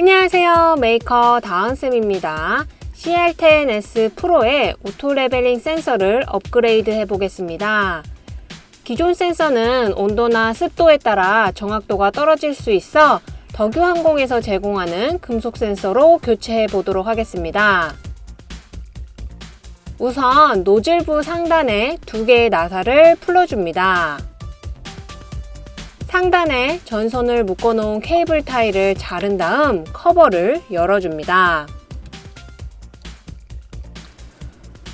안녕하세요. 메이커 다은쌤입니다. CR10S 프로의 auto leveling 센서를 업그레이드 해 보겠습니다. 기존 센서는 온도나 습도에 따라 정확도가 떨어질 수 있어 덕유항공에서 제공하는 금속 센서로 교체해 보도록 하겠습니다. 우선 노즐부 상단에 두 개의 나사를 풀어줍니다 상단에 전선을 묶어놓은 케이블 타이를 자른 다음 커버를 열어줍니다.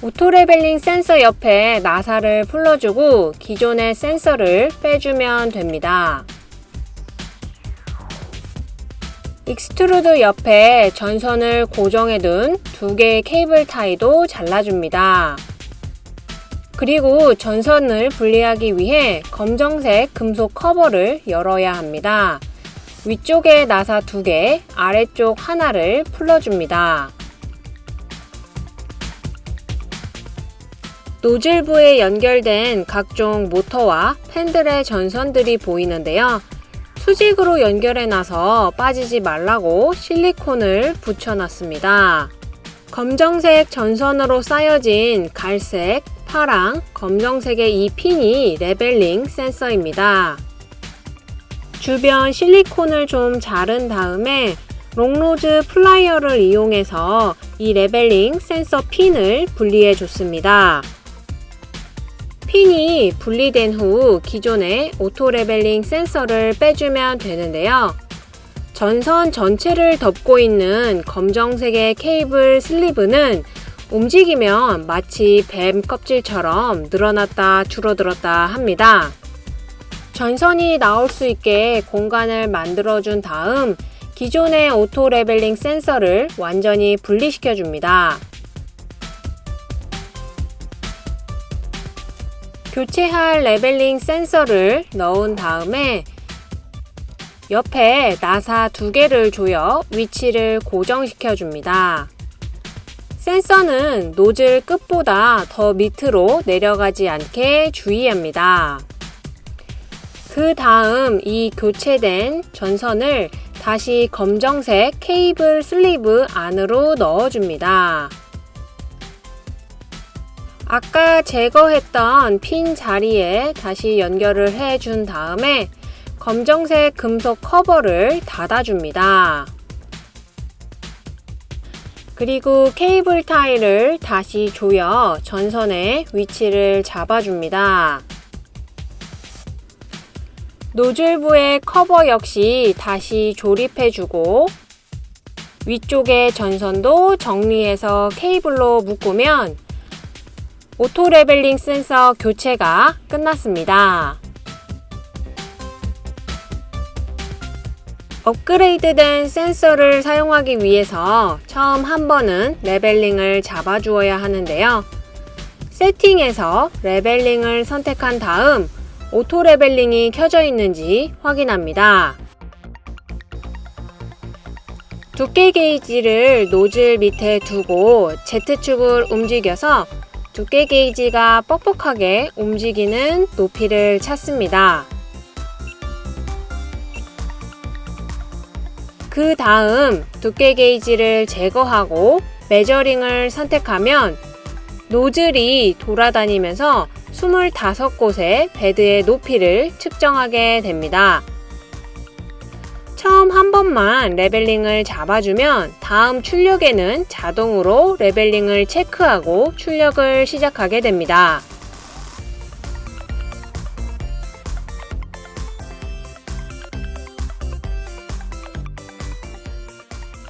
auto leveling 센서 옆에 나사를 풀러주고 기존의 센서를 빼주면 됩니다. extruder 옆에 전선을 고정해둔 두 개의 케이블 타이도 잘라줍니다. 그리고 전선을 분리하기 위해 검정색 금속 커버를 열어야 합니다. 위쪽에 나사 두개 아래쪽 하나를 풀러줍니다. 노즐부에 연결된 각종 모터와 팬들의 전선들이 보이는데요. 수직으로 연결해놔서 빠지지 말라고 실리콘을 붙여놨습니다. 검정색 전선으로 싸여진 갈색, 파랑, 검정색의 이 핀이 leveling 센서입니다. 주변 실리콘을 좀 자른 다음에 long nose plier를 이용해서 이 leveling 센서 핀을 분리해 줬습니다. 핀이 분리된 후 기존의 auto leveling 센서를 빼주면 되는데요. 전선 전체를 덮고 있는 검정색의 케이블 슬리브는 움직이면 마치 뱀 껍질처럼 늘어났다 줄어들었다 합니다. 전선이 나올 수 있게 공간을 만들어준 다음 기존의 auto leveling 센서를 완전히 분리시켜 줍니다. 교체할 leveling 센서를 넣은 다음에 옆에 나사 두 개를 조여 위치를 고정시켜 줍니다. 센서는 노즐 끝보다 더 밑으로 내려가지 않게 주의합니다. 그 다음 이 교체된 전선을 다시 검정색 케이블 슬리브 안으로 넣어줍니다. 아까 제거했던 핀 자리에 다시 연결을 해준 다음에 검정색 금속 커버를 닫아줍니다. 그리고 케이블 타이를 다시 조여 전선의 위치를 잡아줍니다. 노즐부의 커버 역시 다시 조립해주고 위쪽의 전선도 정리해서 케이블로 묶으면 auto leveling 센서 교체가 끝났습니다. 업그레이드된 센서를 사용하기 위해서 처음 한 번은 leveling을 잡아주어야 하는데요. 세팅에서 leveling을 선택한 다음 auto leveling이 켜져 있는지 확인합니다. 두께 게이지를 노즐 밑에 두고 Z축을 움직여서 두께 게이지가 뻑뻑하게 움직이는 높이를 찾습니다. 그 다음 두께 게이지를 제거하고 measuring을 선택하면 노즐이 돌아다니면서 25곳의 bed의 높이를 측정하게 됩니다. 처음 한 번만 leveling을 잡아주면 다음 출력에는 자동으로 leveling을 체크하고 출력을 시작하게 됩니다.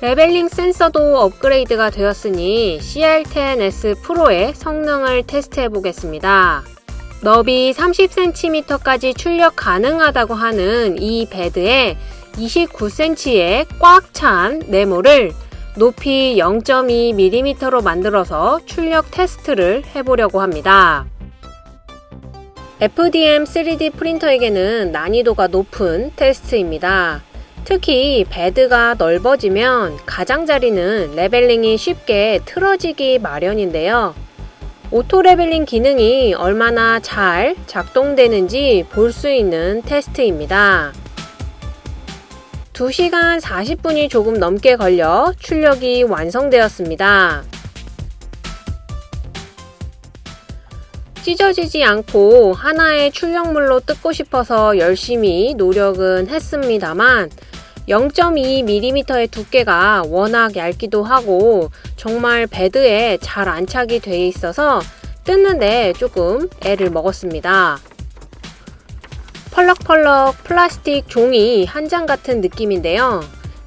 leveling 센서도 업그레이드가 되었으니 CR10S 프로의 성능을 테스트해 보겠습니다. 너비 30cm까지 출력 가능하다고 하는 이 bed에 29cm의 꽉 찬 네모를 높이 0.2mm로 만들어서 출력 테스트를 해보려고 합니다. FDM 3D 프린터에게는 난이도가 높은 테스트입니다. 특히 bed가 넓어지면 가장자리는 leveling이 쉽게 틀어지기 마련인데요. auto leveling 기능이 얼마나 잘 작동되는지 볼 수 있는 테스트입니다. 2시간 40분이 조금 넘게 걸려 출력이 완성되었습니다. 찢어지지 않고 하나의 출력물로 뜯고 싶어서 열심히 노력은 했습니다만 0.2mm의 두께가 워낙 얇기도 하고 정말 베드에 잘 안착이 돼 있어서 뜯는데 조금 애를 먹었습니다. 펄럭펄럭 플라스틱 종이 한 장 같은 느낌인데요.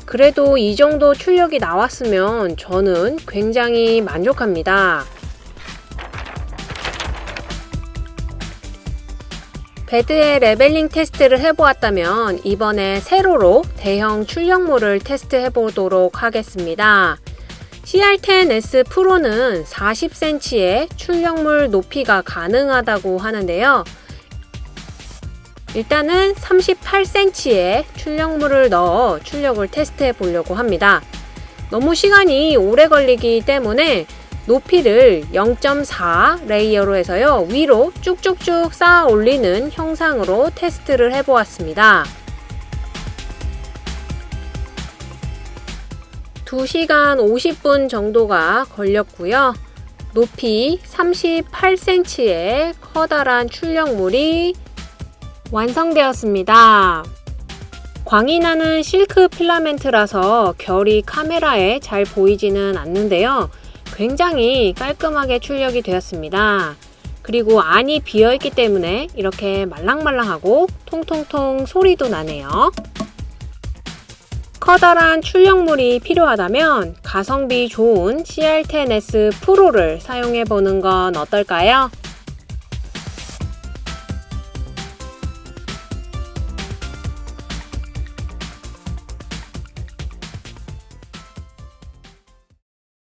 그래도 이 정도 출력이 나왔으면 저는 굉장히 만족합니다. bed의 leveling 테스트를 해보았다면 이번에 세로로 대형 출력물을 테스트해 보도록 하겠습니다. CR10S 프로는 40cm의 출력물 높이가 가능하다고 하는데요. 일단은 38cm의 출력물을 넣어 출력을 테스트해 보려고 합니다. 너무 시간이 오래 걸리기 때문에 높이를 0.4 layer로 해서요. 위로 쭉쭉쭉 쌓아 올리는 형상으로 테스트를 해보았습니다. 2시간 50분 정도가 걸렸고요. 높이 38cm의 커다란 출력물이 완성되었습니다. 광이 나는 실크 필라멘트라서 결이 카메라에 잘 보이지는 않는데요. 굉장히 깔끔하게 출력이 되었습니다. 그리고 안이 비어있기 때문에 이렇게 말랑말랑하고 통통통 소리도 나네요. 커다란 출력물이 필요하다면 가성비 좋은 CR10S 프로를 사용해 보는 건 어떨까요?